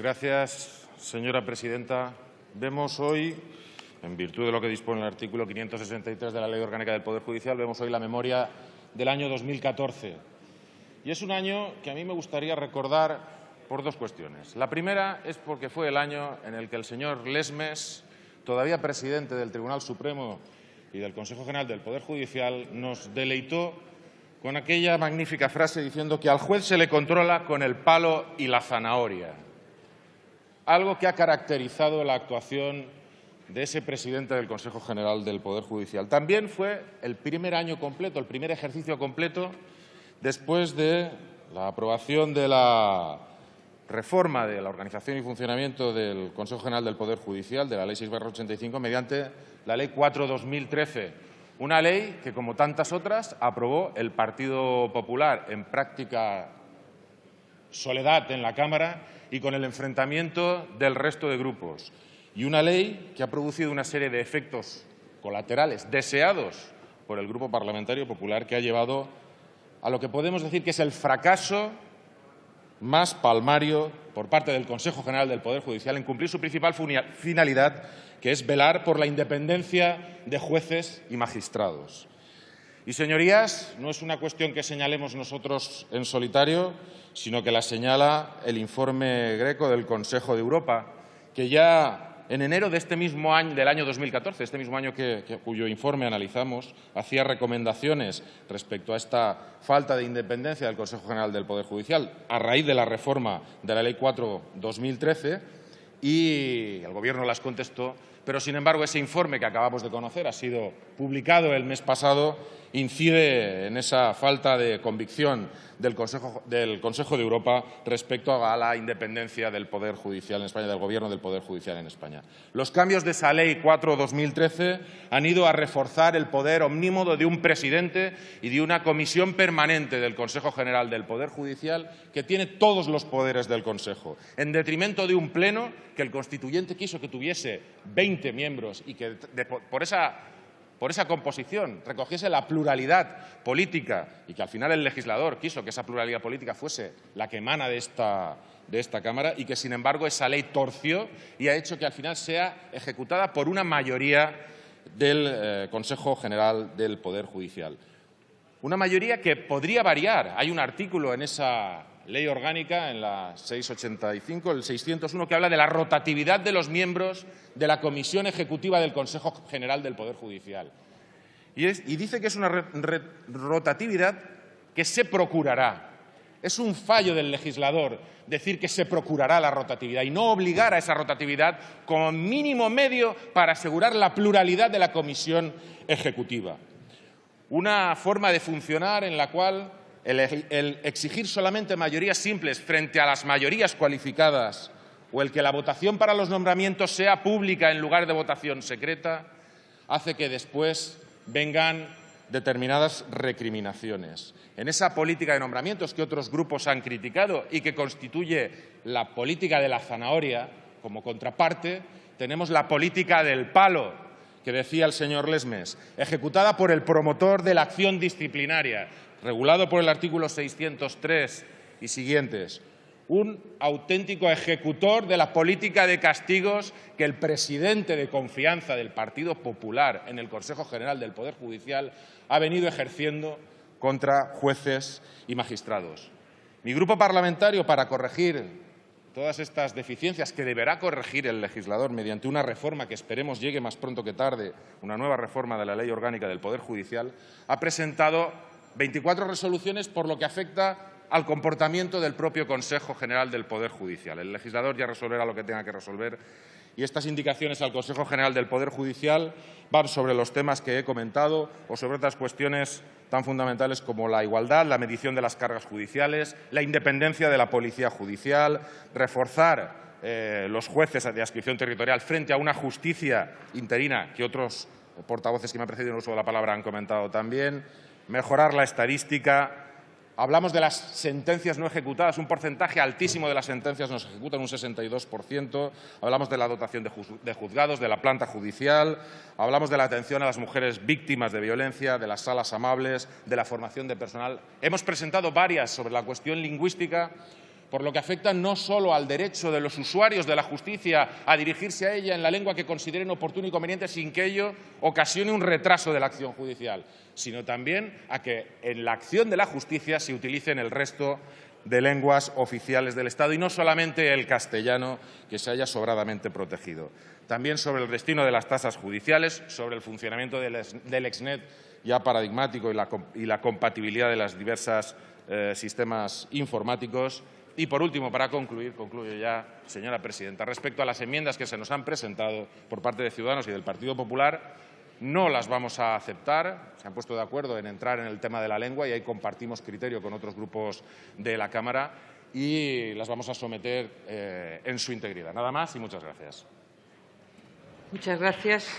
Gracias, señora presidenta. Vemos hoy, en virtud de lo que dispone el artículo 563 de la Ley Orgánica del Poder Judicial, vemos hoy la memoria del año 2014. Y es un año que a mí me gustaría recordar por dos cuestiones. La primera es porque fue el año en el que el señor Lesmes, todavía presidente del Tribunal Supremo y del Consejo General del Poder Judicial, nos deleitó con aquella magnífica frase diciendo que al juez se le controla con el palo y la zanahoria algo que ha caracterizado la actuación de ese presidente del Consejo General del Poder Judicial. También fue el primer año completo, el primer ejercicio completo después de la aprobación de la reforma de la organización y funcionamiento del Consejo General del Poder Judicial, de la Ley 6-85, mediante la Ley 4-2013, una ley que, como tantas otras, aprobó el Partido Popular en práctica soledad en la Cámara y con el enfrentamiento del resto de grupos. Y una ley que ha producido una serie de efectos colaterales deseados por el Grupo Parlamentario Popular que ha llevado a lo que podemos decir que es el fracaso más palmario por parte del Consejo General del Poder Judicial en cumplir su principal finalidad, que es velar por la independencia de jueces y magistrados. Y, señorías, no es una cuestión que señalemos nosotros en solitario, sino que la señala el informe Greco del Consejo de Europa, que ya en enero de este mismo año, del año 2014, este mismo año que, cuyo informe analizamos, hacía recomendaciones respecto a esta falta de independencia del Consejo General del Poder Judicial a raíz de la reforma de la Ley 4-2013 y el Gobierno las contestó, pero sin embargo ese informe que acabamos de conocer ha sido publicado el mes pasado incide en esa falta de convicción del Consejo, del Consejo, de Europa respecto a la independencia del Poder Judicial en España, del Gobierno del Poder Judicial en España. Los cambios de esa Ley 4-2013 han ido a reforzar el poder omnímodo de un presidente y de una comisión permanente del Consejo General del Poder Judicial que tiene todos los poderes del Consejo, en detrimento de un pleno que el constituyente quiso que tuviese 20 miembros y que por esa por esa composición, recogiese la pluralidad política y que al final el legislador quiso que esa pluralidad política fuese la que emana de esta, de esta Cámara y que, sin embargo, esa ley torció y ha hecho que al final sea ejecutada por una mayoría del eh, Consejo General del Poder Judicial. Una mayoría que podría variar. Hay un artículo en esa ley orgánica, en la 685, el 601, que habla de la rotatividad de los miembros de la Comisión Ejecutiva del Consejo General del Poder Judicial. Y, dice que es una rotatividad que se procurará. Es un fallo del legislador decir que se procurará la rotatividad y no obligar a esa rotatividad como mínimo medio para asegurar la pluralidad de la Comisión Ejecutiva. Una forma de funcionar en la cual el, exigir solamente mayorías simples frente a las mayorías cualificadas o el que la votación para los nombramientos sea pública en lugar de votación secreta, hace que después vengan determinadas recriminaciones. En esa política de nombramientos que otros grupos han criticado y que constituye la política de la zanahoria, como contraparte, tenemos la política del palo, que decía el señor Lesmes, ejecutada por el promotor de la acción disciplinaria, regulado por el artículo 603 y siguientes, un auténtico ejecutor de la política de castigos que el presidente de confianza del Partido Popular en el Consejo General del Poder Judicial ha venido ejerciendo contra jueces y magistrados. Mi grupo parlamentario, para corregir todas estas deficiencias que deberá corregir el legislador mediante una reforma que esperemos llegue más pronto que tarde, una nueva reforma de la Ley Orgánica del Poder Judicial, ha presentado 24 resoluciones por lo que afecta al comportamiento del propio Consejo General del Poder Judicial. El legislador ya resolverá lo que tenga que resolver y estas indicaciones al Consejo General del Poder Judicial van sobre los temas que he comentado o sobre otras cuestiones tan fundamentales como la igualdad, la medición de las cargas judiciales, la independencia de la policía judicial, reforzar eh, los jueces de adscripción territorial frente a una justicia interina que otros portavoces que me han precedido en el uso de la palabra han comentado también, mejorar la estadística. Hablamos de las sentencias no ejecutadas, un porcentaje altísimo de las sentencias no se ejecutan, un 62%. Hablamos de la dotación de juzgados, de la planta judicial. Hablamos de la atención a las mujeres víctimas de violencia, de las salas amables, de la formación de personal. Hemos presentado varias sobre la cuestión lingüística por lo que afecta no solo al derecho de los usuarios de la justicia a dirigirse a ella en la lengua que consideren oportuno y conveniente sin que ello ocasione un retraso de la acción judicial, sino también a que en la acción de la justicia se utilicen el resto de lenguas oficiales del Estado y no solamente el castellano, que se haya sobradamente protegido. También sobre el destino de las tasas judiciales, sobre el funcionamiento del Exnet ya paradigmático y la, compatibilidad de los diversos eh, sistemas informáticos y, por último, para concluir, concluyo ya, señora presidenta, respecto a las enmiendas que se nos han presentado por parte de Ciudadanos y del Partido Popular, no las vamos a aceptar. Se han puesto de acuerdo en entrar en el tema de la lengua y ahí compartimos criterio con otros grupos de la Cámara y las vamos a someter eh, en su integridad. Nada más y muchas gracias. Muchas gracias.